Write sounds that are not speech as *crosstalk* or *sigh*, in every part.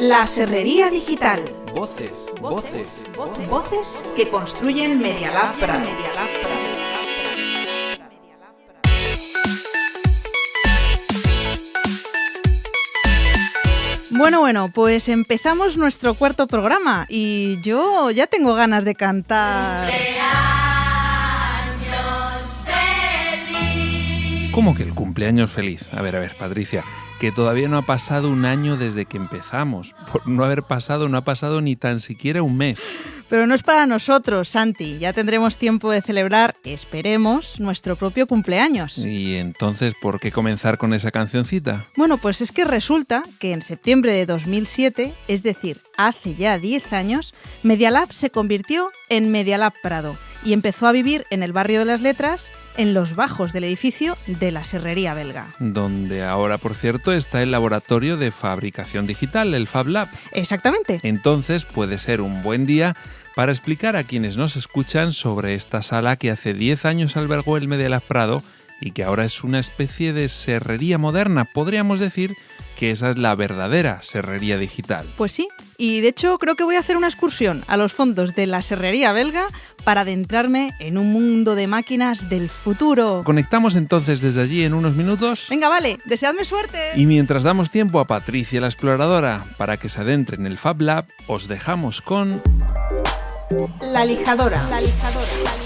La Serrería Digital. Voces, voces, voces, voces que construyen Media Lab Prado. Bueno, bueno, pues empezamos nuestro cuarto programa y yo ya tengo ganas de cantar. ¿Cómo que el cumpleaños feliz? A ver, a ver, Patricia, que todavía no ha pasado un año desde que empezamos. Por no haber pasado, no ha pasado ni tan siquiera un mes. Pero no es para nosotros, Santi. Ya tendremos tiempo de celebrar, esperemos, nuestro propio cumpleaños. ¿Y entonces por qué comenzar con esa cancioncita? Bueno, pues es que resulta que en septiembre de 2007, es decir, hace ya 10 años, Medialab se convirtió en Medialab Prado y empezó a vivir en el barrio de las letras, en los bajos del edificio de la Serrería Belga. Donde ahora, por cierto, está el laboratorio de fabricación digital, el Fab Lab. Exactamente. Entonces puede ser un buen día para explicar a quienes nos escuchan sobre esta sala que hace 10 años albergó el Medialab Prado y que ahora es una especie de serrería moderna, podríamos decir que esa es la verdadera serrería digital. Pues sí, y de hecho creo que voy a hacer una excursión a los fondos de la serrería belga para adentrarme en un mundo de máquinas del futuro. ¿Conectamos entonces desde allí en unos minutos? Venga, vale, deseadme suerte. Y mientras damos tiempo a Patricia la exploradora para que se adentre en el Fab Lab, os dejamos con... La lijadora. La lijadora. La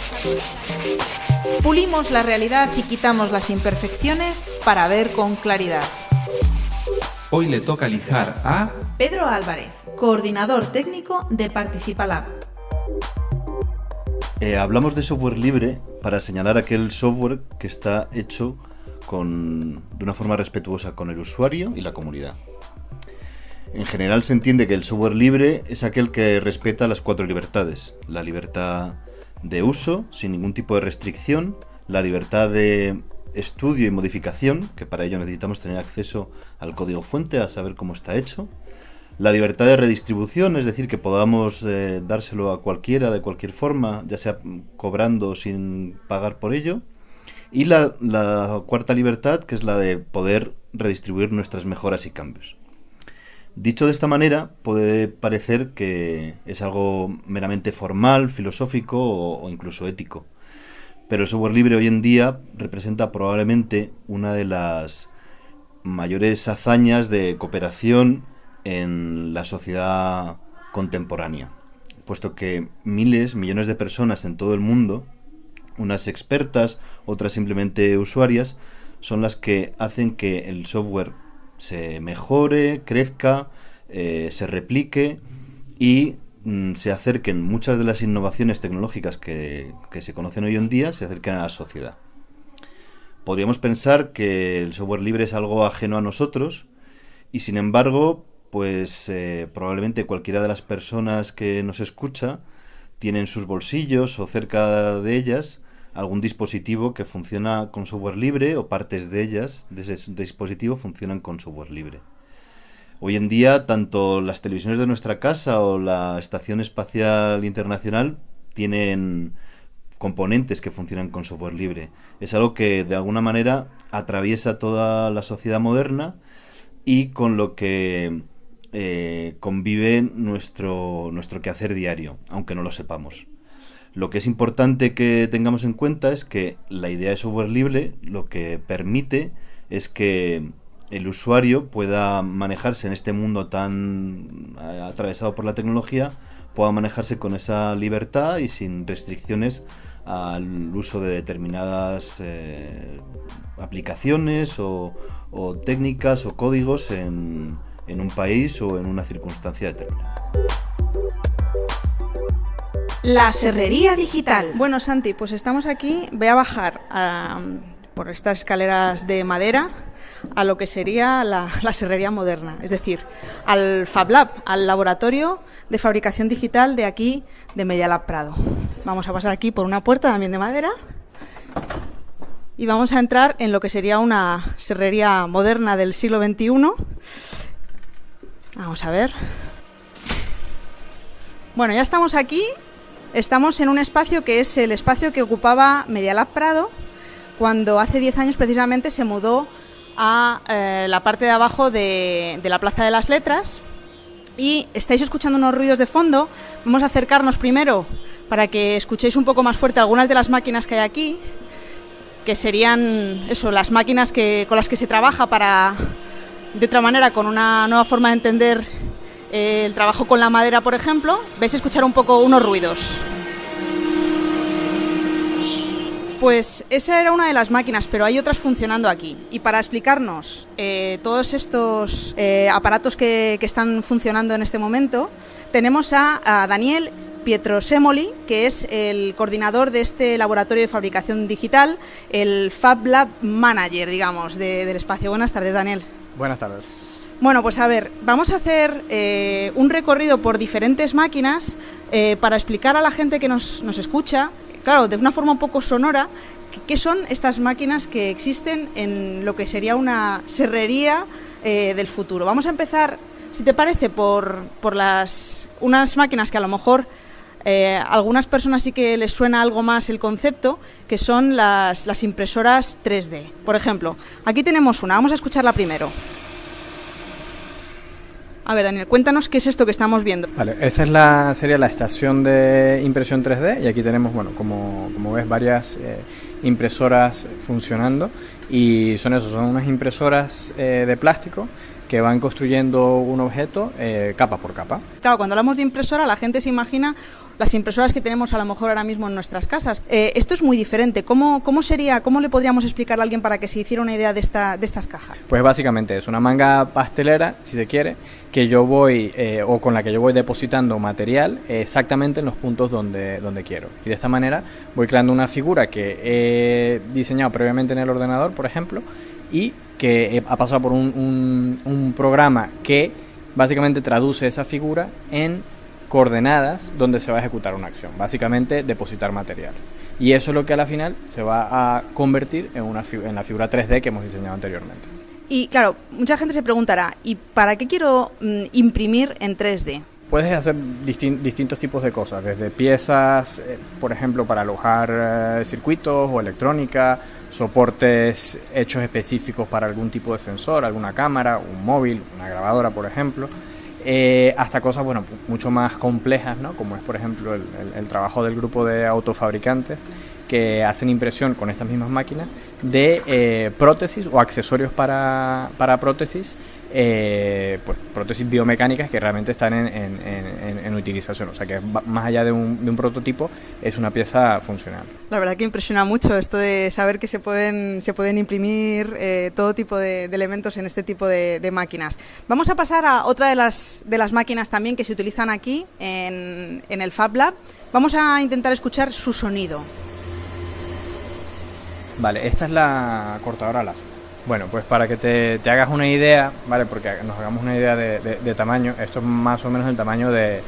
lijadora. Pulimos la realidad y quitamos las imperfecciones para ver con claridad. Hoy le toca lijar a Pedro Álvarez, coordinador técnico de Participalab. Eh, hablamos de software libre para señalar aquel software que está hecho con, de una forma respetuosa con el usuario y la comunidad. En general se entiende que el software libre es aquel que respeta las cuatro libertades. La libertad de uso, sin ningún tipo de restricción, la libertad de estudio y modificación, que para ello necesitamos tener acceso al código fuente, a saber cómo está hecho. La libertad de redistribución, es decir, que podamos eh, dárselo a cualquiera de cualquier forma, ya sea cobrando o sin pagar por ello. Y la, cuarta libertad, que es la de poder redistribuir nuestras mejoras y cambios. Dicho de esta manera, puede parecer que es algo meramente formal, filosófico o incluso ético. Pero el software libre hoy en día representa probablemente una de las mayores hazañas de cooperación en la sociedad contemporánea, puesto que miles, millones de personas en todo el mundo, unas expertas, otras simplemente usuarias, son las que hacen que el software se mejore, crezca, eh, se replique y se acerquen muchas de las innovaciones tecnológicas que, que, se conocen hoy en día, se acerquen a la sociedad. Podríamos pensar que el software libre es algo ajeno a nosotros y sin embargo, pues eh, probablemente cualquiera de las personas que nos escucha tiene en sus bolsillos o cerca de ellas algún dispositivo que funciona con software libre o partes de ellas, de ese dispositivo, funcionan con software libre. Hoy en día, tanto las televisiones de nuestra casa o la Estación Espacial Internacional tienen componentes que funcionan con software libre. Es algo que de alguna manera atraviesa toda la sociedad moderna y con lo que eh, convive nuestro, nuestro quehacer diario, aunque no lo sepamos. Lo que es importante que tengamos en cuenta es que la idea de software libre lo que permite es que el usuario pueda manejarse en este mundo tan eh, atravesado por la tecnología, pueda manejarse con esa libertad y sin restricciones al uso de determinadas eh, aplicaciones o, técnicas o códigos en, en, un país o en una circunstancia determinada. La serrería digital. Bueno, Santi, pues estamos aquí. Voy a bajar por estas escaleras de madera a lo que sería la, serrería moderna, es decir, al Fab Lab, al laboratorio de fabricación digital de aquí, de Medialab Prado. Vamos a pasar aquí por una puerta también de madera y vamos a entrar en lo que sería una serrería moderna del siglo XXI. Vamos a ver. Bueno, ya estamos aquí. Estamos en un espacio que es el espacio que ocupaba Medialab Prado cuando hace 10 años precisamente se mudó a eh, la parte de abajo de, la Plaza de las Letras y estáis escuchando unos ruidos de fondo. Vamos a acercarnos primero para que escuchéis un poco más fuerte algunas de las máquinas que hay aquí, que serían eso, las máquinas que, con las que se trabaja para, de otra manera, con una nueva forma de entender eh, el trabajo con la madera, por ejemplo. Vais escuchar un poco unos ruidos. Pues esa era una de las máquinas, pero hay otras funcionando aquí. Y para explicarnos eh, todos estos eh, aparatos que, están funcionando en este momento, tenemos a, Daniel Pietrosemoli, que es el coordinador de este laboratorio de fabricación digital, el Fab Lab Manager, digamos, del espacio. Buenas tardes, Daniel. Buenas tardes. Bueno, pues a ver, vamos a hacer eh, un recorrido por diferentes máquinas para explicar a la gente que nos, nos escucha claro, de una forma un poco sonora, ¿qué son estas máquinas que existen en lo que sería una serrería eh, del futuro? Vamos a empezar, si te parece, por, por las, unas máquinas que a lo mejor eh, algunas personas sí que les suena algo más el concepto, que son las, las impresoras 3D. Por ejemplo, aquí tenemos una, vamos a escucharla primero. A ver, Daniel, cuéntanos qué es esto que estamos viendo. Vale, esta es la, sería la estación de impresión 3D y aquí tenemos, bueno, como, como ves, varias eh, impresoras funcionando y son eso, son unas impresoras eh, de plástico que van construyendo un objeto eh, capa por capa. Claro, cuando hablamos de impresora la gente se imagina las impresoras que tenemos a lo mejor ahora mismo en nuestras casas. Eh, esto es muy diferente. ¿Cómo, ¿Cómo sería, cómo le podríamos explicar a alguien para que se hiciera una idea de, esta, de estas cajas? Pues básicamente es una manga pastelera, si se quiere, que yo voy, eh, o con la que yo voy depositando material exactamente en los puntos donde, donde quiero. Y de esta manera voy creando una figura que he diseñado previamente en el ordenador, por ejemplo, y que ha pasado por un, un, un programa que básicamente traduce esa figura en coordenadas donde se va a ejecutar una acción, básicamente depositar material. Y eso es lo que a la final se va a convertir en, una, en la figura 3D que hemos diseñado anteriormente. Y claro, mucha gente se preguntará, ¿y para qué quiero mm, imprimir en 3D? Puedes hacer distintos tipos de cosas, desde piezas, eh, por ejemplo, para alojar eh, circuitos o electrónica, soportes hechos específicos para algún tipo de sensor, alguna cámara, un móvil, una grabadora, por ejemplo eh, hasta cosas bueno, mucho más complejas, ¿no? como es por ejemplo el, trabajo del grupo de autofabricantes que hacen impresión con estas mismas máquinas de eh, prótesis o accesorios para, para prótesis eh, pues, prótesis biomecánicas que realmente están en, utilización. O sea que más allá de un, de un, prototipo, es una pieza funcional. La verdad que impresiona mucho esto de saber que se pueden, se pueden imprimir eh, todo tipo de, elementos en este tipo de, máquinas. Vamos a pasar a otra de las, de las máquinas también que se utilizan aquí en, en el Fab Lab. Vamos a intentar escuchar su sonido. Vale, esta es la cortadora láser. Bueno, pues para que te, hagas una idea, ¿vale? Porque nos hagamos una idea de, tamaño, esto es más o menos el tamaño de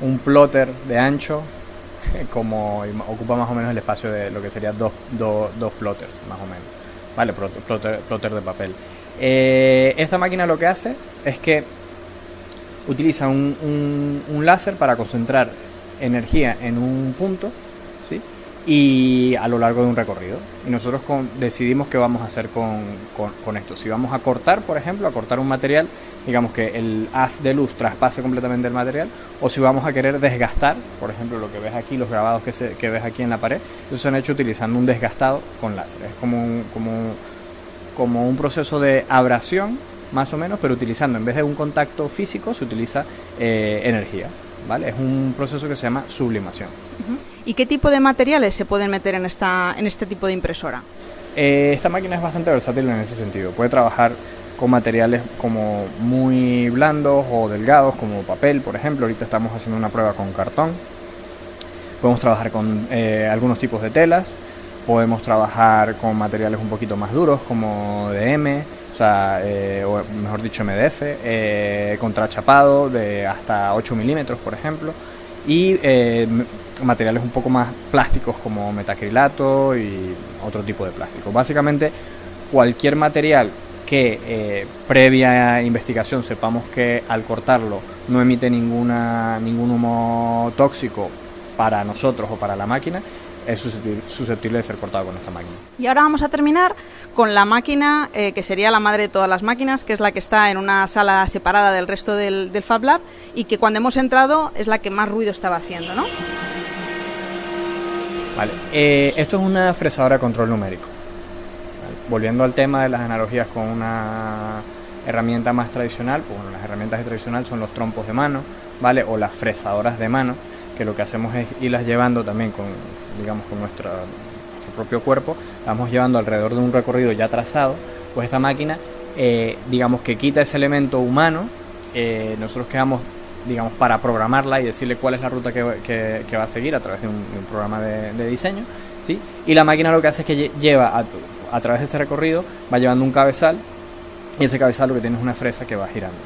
un plotter de ancho, *laughs* como ocupa más o menos el espacio de lo que serían dos, dos, plotters, más o menos, ¿vale? Plotter, de papel. Eh, esta máquina lo que hace es que utiliza un, un láser para concentrar energía en un punto y a lo largo de un recorrido. Y nosotros decidimos qué vamos a hacer con, con, esto. Si vamos a cortar, por ejemplo, a cortar un material, digamos que el haz de luz traspase completamente el material, o si vamos a querer desgastar, por ejemplo, lo que ves aquí, los grabados que, se, que ves aquí en la pared, eso se han hecho utilizando un desgastado con láser. Es como un, como, como un proceso de abrasión, más o menos, pero utilizando, en vez de un contacto físico, se utiliza eh, energía. ¿vale? Es un proceso que se llama sublimación. ¿Y qué tipo de materiales se pueden meter en, esta, en este tipo de impresora? Eh, esta máquina es bastante versátil en ese sentido. Puede trabajar con materiales como muy blandos o delgados, como papel, por ejemplo. Ahorita estamos haciendo una prueba con cartón. Podemos trabajar con eh, algunos tipos de telas. Podemos trabajar con materiales un poquito más duros, como DM, o sea, eh, o mejor dicho MDF, eh, contrachapado de hasta 8 milímetros, por ejemplo, y eh, materiales un poco más plásticos como metacrilato y otro tipo de plástico. Básicamente, cualquier material que eh, previa investigación sepamos que al cortarlo no emite ninguna, ningún humo tóxico para nosotros o para la máquina, es susceptible de ser cortado con esta máquina. Y ahora vamos a terminar con la máquina eh, que sería la madre de todas las máquinas, que es la que está en una sala separada del resto del, Fab Lab y que cuando hemos entrado es la que más ruido estaba haciendo, ¿no? Vale, eh, esto es una fresadora de control numérico. Volviendo al tema de las analogías con una herramienta más tradicional, pues bueno, las herramientas tradicionales son los trompos de mano, ¿vale? O las fresadoras de mano, que lo que hacemos es irlas llevando también con, digamos, con nuestro propio cuerpo, vamos llevando alrededor de un recorrido ya trazado, pues esta máquina, eh, digamos que quita ese elemento humano, eh, nosotros quedamos, digamos, para programarla y decirle cuál es la ruta que, va a seguir a través de un, programa de, diseño, ¿sí? Y la máquina lo que hace es que lleva a, a través de ese recorrido, va llevando un cabezal, y ese cabezal lo que tiene es una fresa que va girando.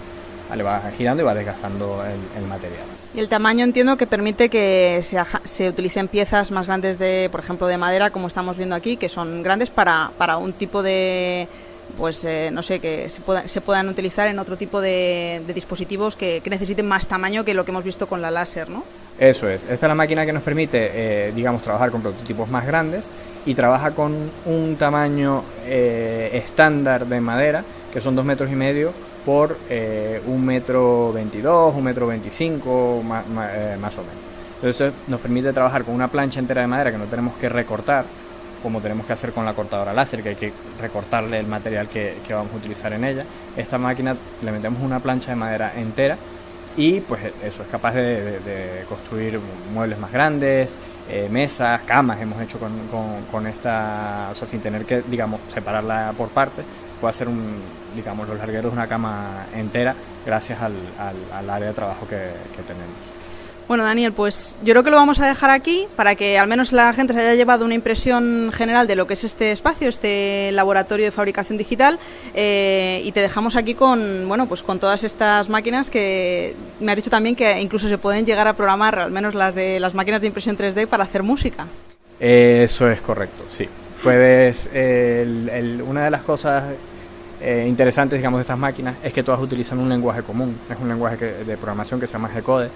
¿vale? Va girando y va desgastando el, material. Y el tamaño entiendo que permite que se, se, utilicen piezas más grandes de, por ejemplo, de madera, como estamos viendo aquí, que son grandes para, para un tipo de, pues eh, no sé, que se, puedan utilizar en otro tipo de, dispositivos que, necesiten más tamaño que lo que hemos visto con la láser, ¿no? Eso es, esta es la máquina que nos permite, eh, digamos, trabajar con prototipos más grandes y trabaja con un tamaño eh, estándar de madera, que son dos metros y medio por eh, un metro veintidós, un metro veinticinco, más, eh, más, o menos. Entonces nos permite trabajar con una plancha entera de madera que no tenemos que recortar, como tenemos que hacer con la cortadora láser, que hay que recortarle el material que, vamos a utilizar en ella. Esta máquina le metemos una plancha de madera entera y pues eso es capaz de, construir muebles más grandes, eh, mesas, camas hemos hecho con, con, esta, o sea, sin tener que, digamos, separarla por partes, puede hacer un, digamos, los largueros una cama entera gracias al, al, área de trabajo que, tenemos. Bueno, Daniel, pues yo creo que lo vamos a dejar aquí para que al menos la gente se haya llevado una impresión general de lo que es este espacio, este laboratorio de fabricación digital, eh, y te dejamos aquí con, bueno, pues con todas estas máquinas que me has dicho también que incluso se pueden llegar a programar, al menos las de las máquinas de impresión 3D para hacer música. Eso es correcto, sí. Puedes, una de las cosas eh, interesantes, digamos, de estas máquinas es que todas utilizan un lenguaje común, es un lenguaje de programación que se llama G-Code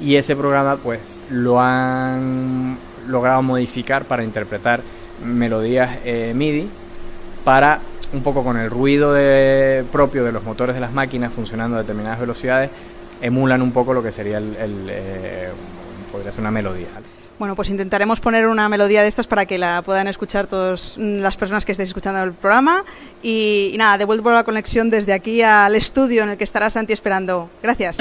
y ese programa pues lo han logrado modificar para interpretar melodías eh, MIDI para un poco con el ruido propio de los motores de las máquinas funcionando a determinadas velocidades, emulan un poco lo que sería el, eh, podría ser una melodía. Bueno, pues intentaremos poner una melodía de estas para que la puedan escuchar todas mm, las personas que estéis escuchando el programa. Y, nada, devuelvo la conexión desde aquí al estudio en el que estará Santi esperando. Gracias.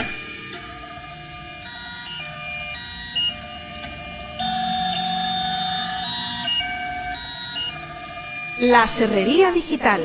La Serrería Digital.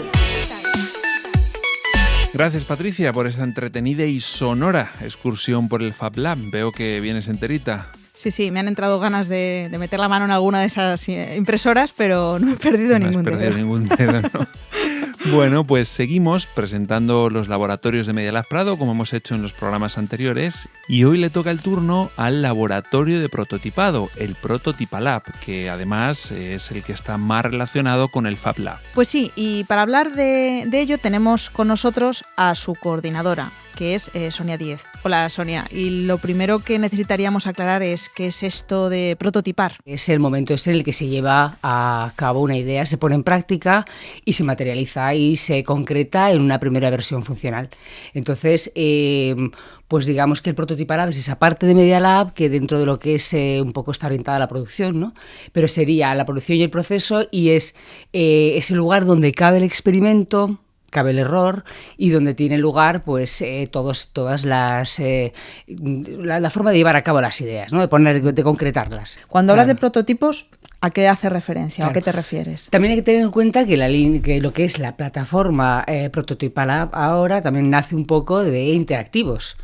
Gracias Patricia por esta entretenida y sonora excursión por el Fab Lab. Veo que vienes enterita. Sí, sí, me han entrado ganas de, meter la mano en alguna de esas eh, impresoras, pero no he perdido ningún has perdido ningún dedo, ¿no? *laughs* Bueno, pues seguimos presentando los laboratorios de Media Lab Prado, como hemos hecho en los programas anteriores, y hoy le toca el turno al laboratorio de prototipado, el Prototipalab, que además es el que está más relacionado con el Fab Lab. Pues sí, y para hablar de, de ello tenemos con nosotros a su coordinadora, que es eh, Sonia Díez. Hola Sonia, y lo primero que necesitaríamos aclarar es qué es esto de prototipar. Es el momento en el que se lleva a cabo una idea, se pone en práctica y se materializa y se concreta en una primera versión funcional. Entonces, em, pues digamos que el prototipar es esa parte de Media Lab que dentro de lo que es eh, un poco está orientada a la producción, ¿no? Pero sería la producción y el proceso y es eh, ese lugar donde cabe el experimento, cabe el error y donde tiene lugar pues eh, todos todas las eh, la, forma de llevar a cabo las ideas no de poner de concretarlas cuando hablas de prototipos ¿A qué hace referencia? ¿A qué te refieres? También hay que tener en cuenta que, la, que lo que es la plataforma eh, Prototipal ahora también nace un poco de interactivos.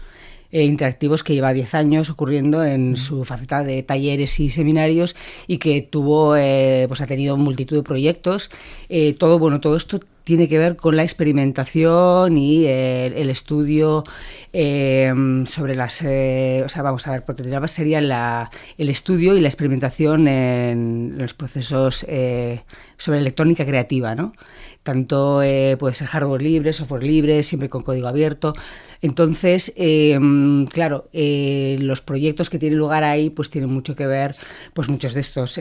Eh, interactivos que lleva 10 años ocurriendo en su faceta de talleres y seminarios y que tuvo, pues ha tenido multitud de proyectos. todo, bueno, todo esto tiene que ver con la experimentación y el, estudio em, sobre las... Eh, o sea, vamos a ver, prototipar sería la, el estudio y la experimentación en los procesos eh, sobre electrónica creativa, ¿no? Tanto eh, puede ser hardware libre, software libre, siempre con código abierto. Entonces, em, claro, los proyectos que tienen lugar ahí pues tienen mucho que ver, pues muchos de estos,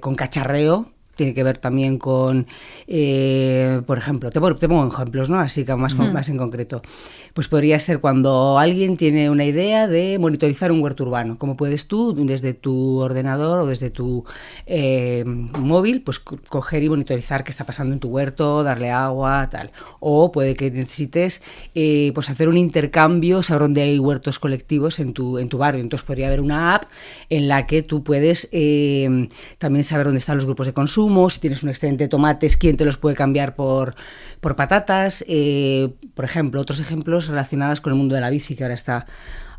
con cacharreo, tiene que ver también con, eh, por ejemplo, te, te, pongo ejemplos, ¿no? Así que más, más en concreto. Pues podría ser cuando alguien tiene una idea de monitorizar un huerto urbano. ¿Cómo puedes tú, desde tu ordenador o desde tu eh, móvil, pues coger y monitorizar qué está pasando en tu huerto, darle agua, tal? O puede que necesites eh, pues hacer un intercambio, saber dónde hay huertos colectivos en tu, en tu barrio. Entonces podría haber una app en la que tú puedes eh, también saber dónde están los grupos de consumo, si tienes un excedente de tomates, quién te los puede cambiar por, por patatas. por ejemplo, otros ejemplos relacionadas con el mundo de la bici, que ahora está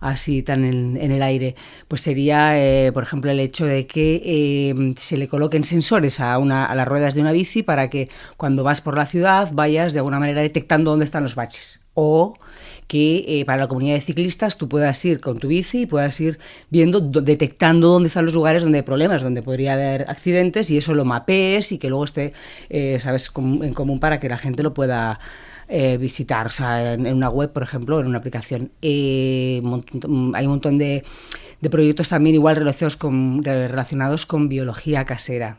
así tan en, el aire, pues sería, eh, por ejemplo, el hecho de que eh, se le coloquen sensores a, una, a las ruedas de una bici para que cuando vas por la ciudad vayas de alguna manera detectando dónde están los baches. O que eh, para la comunidad de ciclistas tú puedas ir con tu bici y puedas ir viendo, detectando dónde están los lugares donde hay problemas, donde podría haber accidentes y eso lo mapees y que luego esté, sabes, en común para que la gente lo pueda eh, visitar. O sea, en, una web, por ejemplo, en una aplicación. Eh, hay un montón de, proyectos también igual relacionados con biología casera.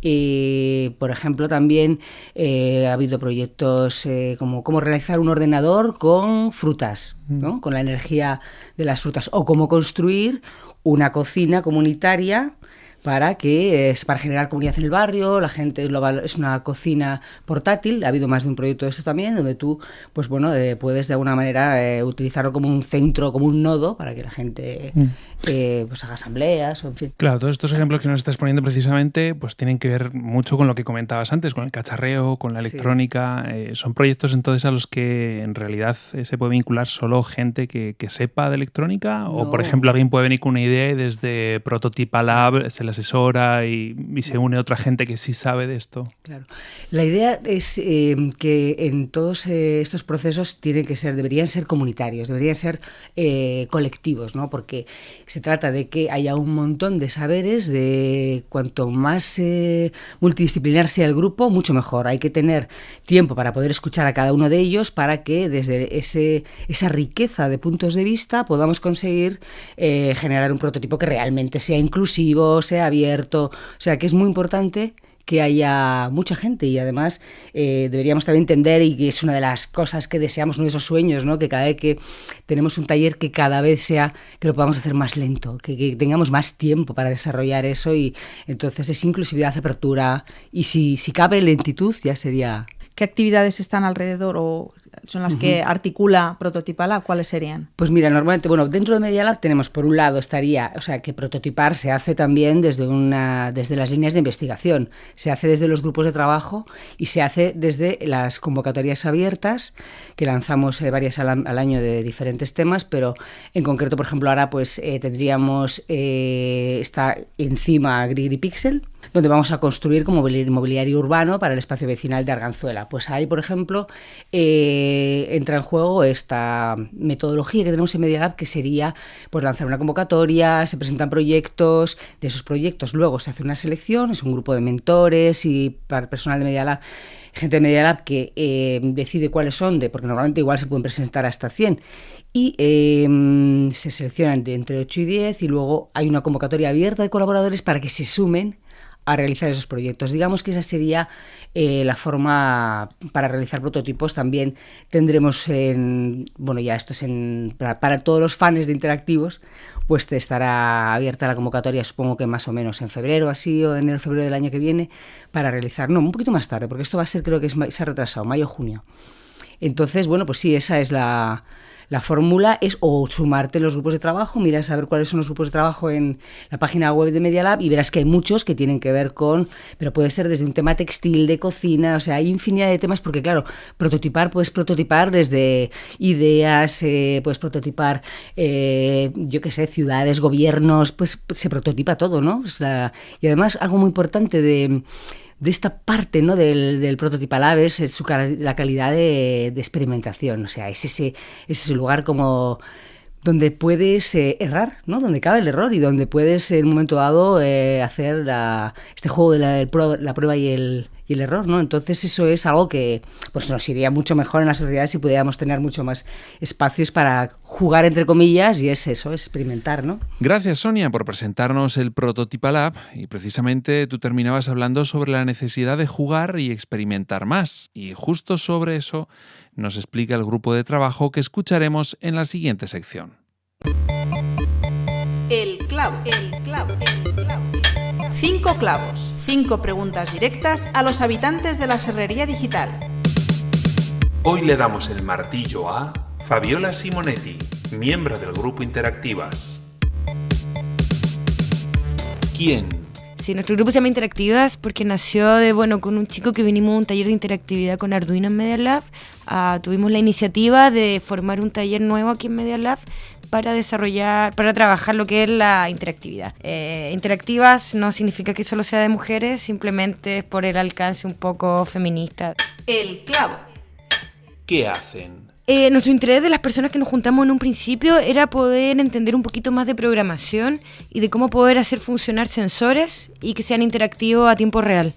Y, por ejemplo, también eh, ha habido proyectos como cómo realizar un ordenador con frutas, ¿no? Mm. con la energía de las frutas, o cómo construir una cocina comunitaria para que es para generar comunidad en el barrio, la gente lo es una cocina portátil, ha habido más de un proyecto de esto también, donde tú pues bueno, eh, puedes de alguna manera eh, utilizarlo como un centro, como un nodo para que la gente mm. eh, pues haga asambleas, o en fin. Claro, todos estos ejemplos que nos estás poniendo precisamente pues tienen que ver mucho con lo que comentabas antes, con el cacharreo, con la electrónica, son proyectos entonces a los que en realidad se puede vincular solo gente que, sepa de electrónica o por ejemplo alguien puede venir con una idea y desde Prototipa Lab se asesora y, se une otra gente que sí sabe de esto. Claro. La idea es eh, que en todos eh, estos procesos tienen que ser, deberían ser comunitarios, deberían ser eh, colectivos, ¿no? Porque se trata de que haya un montón de saberes, de cuanto más multidisciplinar sea el grupo, mucho mejor. Hay que tener tiempo para poder escuchar a cada uno de ellos para que desde esa riqueza de puntos de vista podamos conseguir generar un prototipo que realmente sea inclusivo, sea abierto. O sea, que es muy importante que haya mucha gente y además eh, deberíamos también entender y que es una de las cosas que deseamos, uno de esos sueños, ¿no? que cada vez que tenemos un taller que cada vez sea, que lo podamos hacer más lento, que, tengamos más tiempo para desarrollar eso y entonces es inclusividad, apertura y si, si cabe lentitud ya sería... ¿Qué actividades están alrededor o son las que articula Prototipalab, ¿cuáles serían? Pues mira, normalmente, bueno, dentro de Media Lab tenemos por un lado estaría, o sea, que prototipar se hace también desde una desde las líneas de investigación, se hace desde los grupos de trabajo y se hace desde las convocatorias abiertas que lanzamos eh, varias al, año de diferentes temas, pero en concreto, por ejemplo, ahora pues eh, tendríamos eh, está encima Grigri Pixel donde vamos a construir como mobiliario urbano para el espacio vecinal de Arganzuela. Pues ahí, por ejemplo, eh, entra en juego esta metodología que tenemos en Media Lab, que sería pues, lanzar una convocatoria, se presentan proyectos, de esos proyectos luego se hace una selección, es un grupo de mentores y para personal de Media Lab gente de Media Lab que eh, decide cuáles son, de, porque normalmente igual se pueden presentar hasta 100, y em, se seleccionan de entre 8 y 10 y luego hay una convocatoria abierta de colaboradores para que se sumen a realizar esos proyectos. Digamos que esa sería eh, la forma para realizar prototipos. También tendremos, en, bueno, ya esto es en, para, todos los fans de interactivos, pues estará abierta la convocatoria, supongo que más o menos en febrero, así, o enero, febrero del año que viene, para realizar, no, un poquito más tarde, porque esto va a ser, creo que es, se ha retrasado, mayo, junio. Entonces, bueno, pues sí, esa es la, la fórmula es o sumarte los grupos de trabajo, miras a ver cuáles son los grupos de trabajo en la página web de Media Lab y verás que hay muchos que tienen que ver con, pero puede ser desde un tema textil, de cocina, o sea, hay infinidad de temas porque claro, prototipar, puedes prototipar desde ideas, eh, puedes prototipar, eh, yo qué sé, ciudades, gobiernos, pues se prototipa todo, ¿no? y además algo muy importante de de esta parte ¿no? del, del prototipalab es su, la calidad de, experimentación. O sea, es ese, ese lugar como donde puedes eh, errar, ¿no? Donde cabe el error y donde puedes en un momento dado eh, hacer este juego de la, prueba y el, y el error, ¿no? Entonces eso es algo que pues nos iría mucho mejor en la sociedad si pudiéramos tener mucho más espacios para jugar entre comillas y es eso, experimentar, ¿no? Gracias Sonia por presentarnos el Prototipa Lab y precisamente tú terminabas hablando sobre la necesidad de jugar y experimentar más y justo sobre eso nos explica el grupo de trabajo que escucharemos en la siguiente sección. El clavo, el clavo, el clavo. Cinco clavos, cinco preguntas directas a los habitantes de la serrería digital. Hoy le damos el martillo a Fabiola Simonetti, miembro del grupo Interactivas. ¿Quién? Sí, nuestro grupo se llama Interactivas porque nació de, bueno, con un chico que vinimos a un taller de interactividad con Arduino en Media Lab. Ah, tuvimos la iniciativa de formar un taller nuevo aquí en Media Lab para desarrollar, para trabajar lo que es la interactividad. Eh, interactivas no significa que solo sea de mujeres, simplemente es por el alcance un poco feminista. El clavo. ¿Qué hacen? Eh, nuestro interés de las personas que nos juntamos en un principio era poder entender un poquito más de programación y de cómo poder hacer funcionar sensores y que sean interactivos a tiempo real.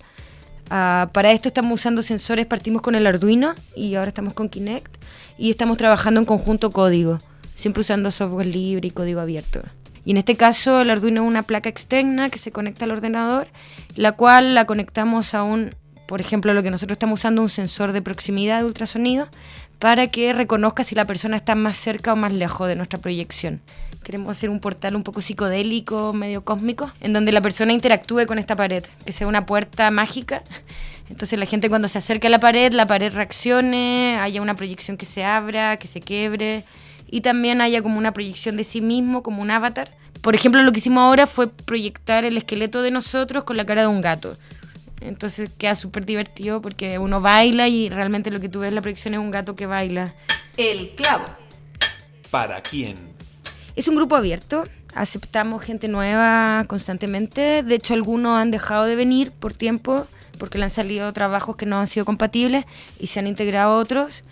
Ah, para esto estamos usando sensores, partimos con el Arduino y ahora estamos con Kinect y estamos trabajando en conjunto código siempre usando software libre y código abierto. Y en este caso el Arduino es una placa externa que se conecta al ordenador, la cual la conectamos a un, por ejemplo, lo que nosotros estamos usando, un sensor de proximidad de ultrasonido, para que reconozca si la persona está más cerca o más lejos de nuestra proyección. Queremos hacer un portal un poco psicodélico, medio cósmico, en donde la persona interactúe con esta pared, que sea una puerta mágica. Entonces la gente cuando se acerca a la pared, la pared reaccione, haya una proyección que se abra, que se quiebre y también haya como una proyección de sí mismo, como un avatar. Por ejemplo, lo que hicimos ahora fue proyectar el esqueleto de nosotros con la cara de un gato. Entonces queda súper divertido porque uno baila y realmente lo que tú ves en la proyección es un gato que baila. El clavo. ¿Para quién? Es un grupo abierto. Aceptamos gente nueva constantemente. De hecho, algunos han dejado de venir por tiempo porque le han salido trabajos que no han sido compatibles y se han integrado otros.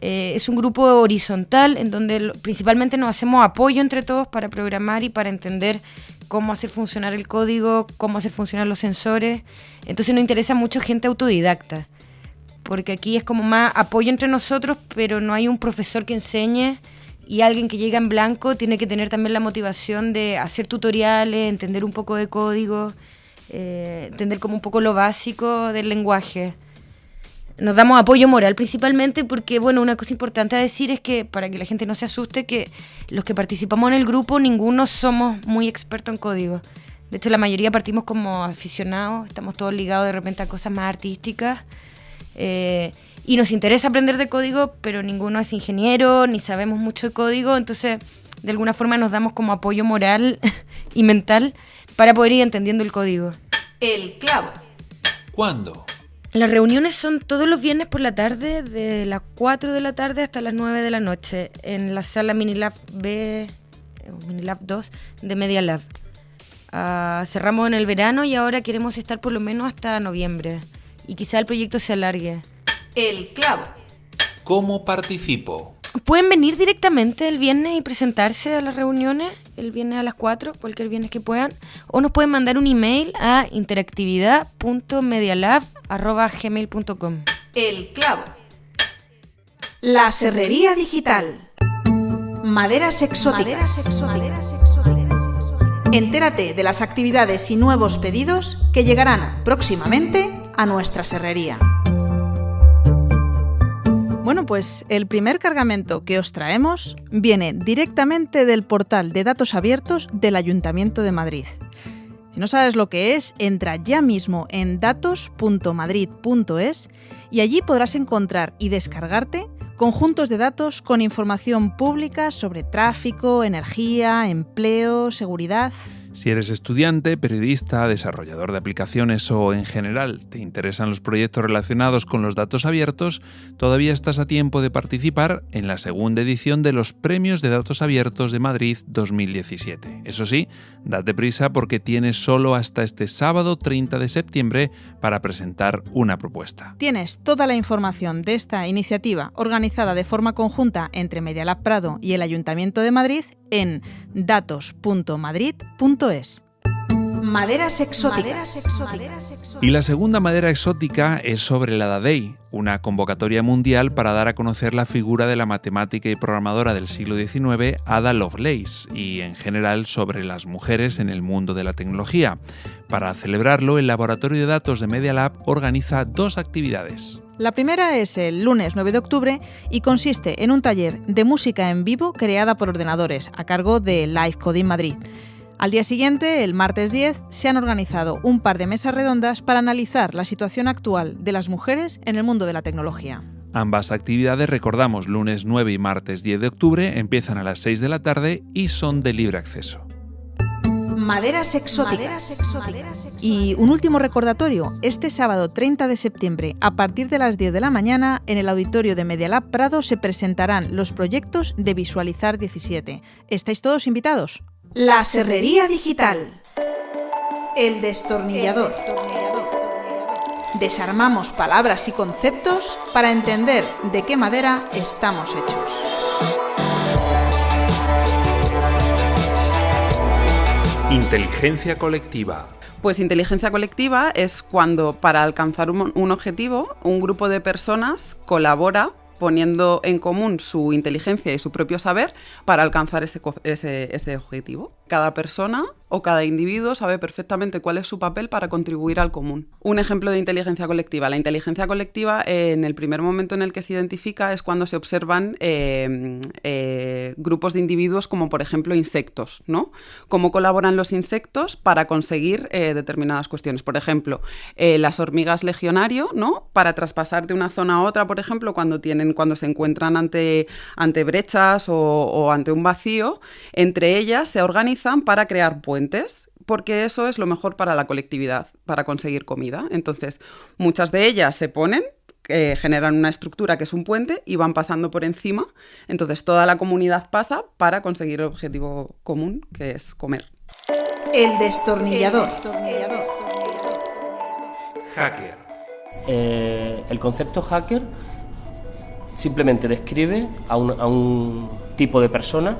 Eh, es un grupo horizontal en donde principalmente nos hacemos apoyo entre todos para programar y para entender cómo hacer funcionar el código, cómo hacer funcionar los sensores. Entonces nos interesa mucho gente autodidacta, porque aquí es como más apoyo entre nosotros, pero no hay un profesor que enseñe y alguien que llega en blanco tiene que tener también la motivación de hacer tutoriales, entender un poco de código, eh, entender como un poco lo básico del lenguaje nos damos apoyo moral principalmente porque, bueno, una cosa importante a decir es que, para que la gente no se asuste, que los que participamos en el grupo, ninguno somos muy expertos en código. De hecho, la mayoría partimos como aficionados, estamos todos ligados de repente a cosas más artísticas. Eh, y nos interesa aprender de código, pero ninguno es ingeniero, ni sabemos mucho de código, entonces de alguna forma nos damos como apoyo moral *laughs* y mental para poder ir entendiendo el código. El clavo. ¿Cuándo? Las reuniones son todos los viernes por la tarde, de las 4 de la tarde hasta las 9 de la noche, en la sala Minilab B, o Minilab 2 de Media Lab. Ah, cerramos en el verano y ahora queremos estar por lo menos hasta noviembre. Y quizá el proyecto se alargue. El clavo. ¿Cómo participo? Pueden venir directamente el viernes y presentarse a las reuniones, el viernes a las 4, cualquier viernes que puedan, o nos pueden mandar un email a interactividad.medialab.gmail.com. El clavo. La serrería digital. Maderas exóticas. Entérate de las actividades y nuevos pedidos que llegarán próximamente a nuestra serrería. Bueno, pues el primer cargamento que os traemos viene directamente del portal de datos abiertos del Ayuntamiento de Madrid. Si no sabes lo que es, entra ya mismo en datos.madrid.es y allí podrás encontrar y descargarte conjuntos de datos con información pública sobre tráfico, energía, empleo, seguridad. Si eres estudiante, periodista, desarrollador de aplicaciones o en general te interesan los proyectos relacionados con los datos abiertos, todavía estás a tiempo de participar en la segunda edición de los Premios de Datos Abiertos de Madrid 2017. Eso sí, date prisa porque tienes solo hasta este sábado 30 de septiembre para presentar una propuesta. Tienes toda la información de esta iniciativa organizada de forma conjunta entre Medialab Prado y el Ayuntamiento de Madrid en datos.madrid.es. Maderas exóticas. Y la segunda madera exótica es sobre la Dadei, una convocatoria mundial para dar a conocer la figura de la matemática y programadora del siglo XIX, Ada Lovelace, y en general sobre las mujeres en el mundo de la tecnología. Para celebrarlo, el Laboratorio de Datos de Media Lab organiza dos actividades. La primera es el lunes 9 de octubre y consiste en un taller de música en vivo creada por ordenadores a cargo de Live Coding Madrid. Al día siguiente, el martes 10, se han organizado un par de mesas redondas para analizar la situación actual de las mujeres en el mundo de la tecnología. Ambas actividades, recordamos, lunes 9 y martes 10 de octubre, empiezan a las 6 de la tarde y son de libre acceso. Maderas exóticas. Y un último recordatorio, este sábado 30 de septiembre, a partir de las 10 de la mañana, en el auditorio de Medialab Prado se presentarán los proyectos de Visualizar 17. ¿Estáis todos invitados? La serrería digital. El destornillador. Desarmamos palabras y conceptos para entender de qué madera estamos hechos. Inteligencia colectiva. Pues inteligencia colectiva es cuando para alcanzar un, objetivo un grupo de personas colabora poniendo en común su inteligencia y su propio saber para alcanzar ese- ese objetivo. Cada persona o cada individuo sabe perfectamente cuál es su papel para contribuir al común. Un ejemplo de inteligencia colectiva. La inteligencia colectiva, eh, en el primer momento en el que se identifica, es cuando se observan eh, eh, grupos de individuos como, por ejemplo, insectos, ¿no? Cómo colaboran los insectos para conseguir eh, determinadas cuestiones. Por ejemplo, las hormigas legionario, ¿no? Para traspasar de una zona a otra, por ejemplo, cuando tienen, cuando se encuentran ante, ante brechas o, o ante un vacío, entre ellas se organizan para crear puentes porque eso es lo mejor para la colectividad, para conseguir comida. Entonces, muchas de ellas se ponen, eh, generan una estructura que es un puente y van pasando por encima. Entonces, toda la comunidad pasa para conseguir el objetivo común, que es comer. El destornillador. Hacker. Eh, el concepto hacker simplemente describe a un, a un tipo de persona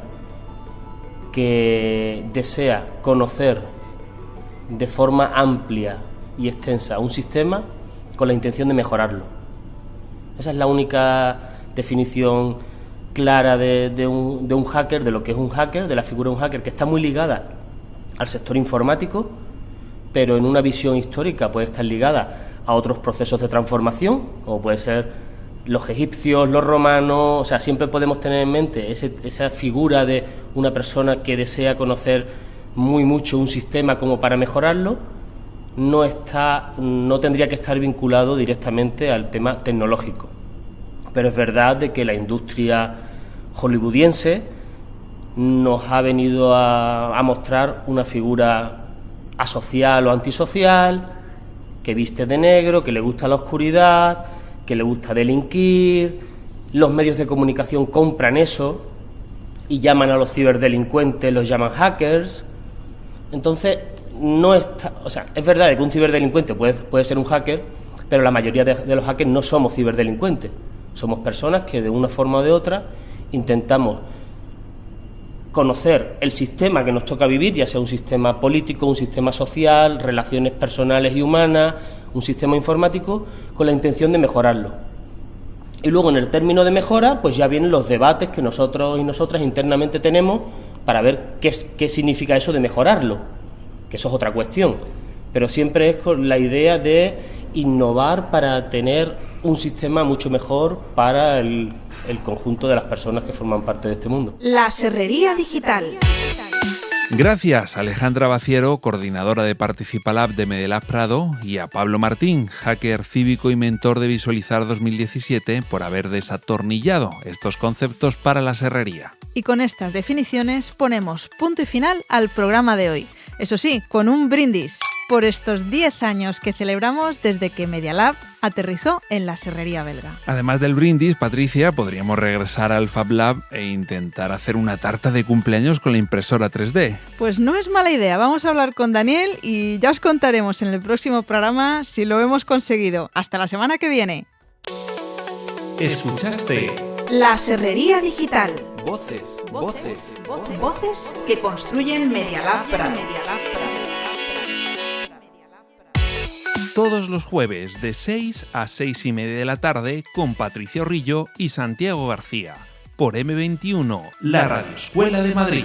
que desea conocer de forma amplia y extensa un sistema con la intención de mejorarlo. Esa es la única definición clara de, un, de un hacker, de lo que es un hacker, de la figura de un hacker, que está muy ligada al sector informático, pero en una visión histórica puede estar ligada a otros procesos de transformación, como puede ser los egipcios, los romanos, o sea, siempre podemos tener en mente esa figura de una persona que desea conocer muy mucho un sistema como para mejorarlo, no está, no tendría que estar vinculado directamente al tema tecnológico. Pero es verdad de que la industria hollywoodiense nos ha venido a, a mostrar una figura asocial o antisocial, que viste de negro, que le gusta la oscuridad, que le gusta delinquir. Los medios de comunicación compran eso y llaman a los ciberdelincuentes, los llaman hackers. Entonces, no está, o sea, es verdad que un ciberdelincuente puede, puede ser un hacker, pero la mayoría de, los hackers no somos ciberdelincuentes. Somos personas que de una forma o de otra intentamos conocer el sistema que nos toca vivir, ya sea un sistema político, un sistema social, relaciones personales y humanas, un sistema informático, con la intención de mejorarlo. Y luego en el término de mejora, pues ya vienen los debates que nosotros y nosotras internamente tenemos para ver qué, es- qué significa eso de mejorarlo, que eso es otra cuestión. Pero siempre es con la idea de innovar para tener un sistema mucho mejor para el, el conjunto de las personas que forman parte de este mundo. La serrería digital. Gracias a Alejandra Baciero, coordinadora de Participalab de Medelab Prado, y a Pablo Martín, hacker cívico y mentor de Visualizar 2017, por haber desatornillado estos conceptos para la serrería. Y con estas definiciones ponemos punto y final al programa de hoy. Eso sí, con un brindis por estos 10 años que celebramos desde que Media Lab aterrizó en la serrería belga. Además del brindis, Patricia, podríamos regresar al Fab Lab e intentar hacer una tarta de cumpleaños con la impresora 3D. Pues no es mala idea, vamos a hablar con Daniel y ya os contaremos en el próximo programa si lo hemos conseguido. Hasta la semana que viene. ¿Escuchaste? La serrería digital. Voces, voces, Voces, Voces que construyen Media Labra. Todos los jueves de 6 a 6 y media de la tarde con Patricio Rillo y Santiago García. Por M21, la Radioescuela de Madrid.